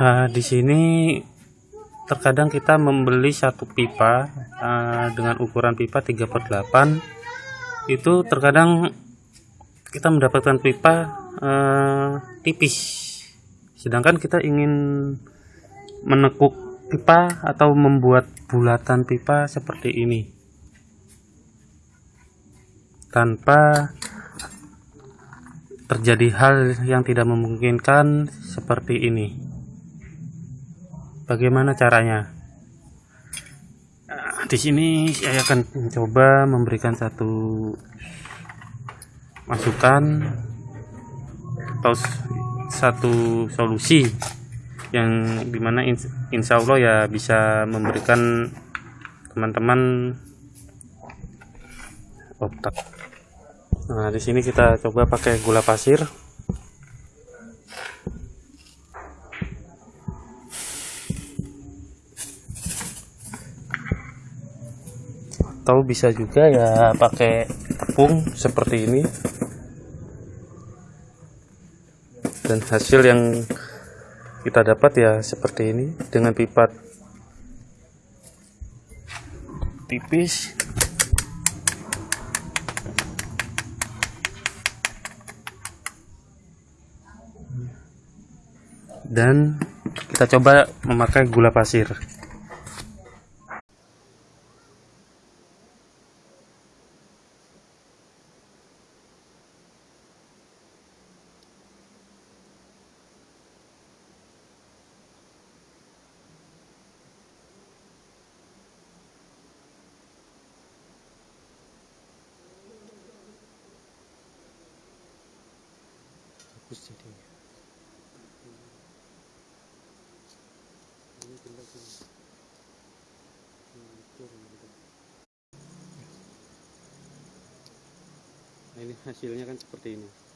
Nah, di sini terkadang kita membeli satu pipa uh, dengan ukuran pipa 3 per 8 itu terkadang kita mendapatkan pipa uh, tipis. Sedangkan kita ingin menekuk pipa atau membuat bulatan pipa seperti ini. Tanpa terjadi hal yang tidak memungkinkan seperti ini bagaimana caranya nah, di sini saya akan mencoba memberikan satu masukan atau satu solusi yang di mana insya Allah ya bisa memberikan teman-teman otak. Nah, di sini kita coba pakai gula pasir. Atau bisa juga ya pakai tepung seperti ini. Dan hasil yang kita dapat ya seperti ini dengan pipa tipis. Dan kita coba memakai gula pasir bagus nah ini hasilnya kan seperti ini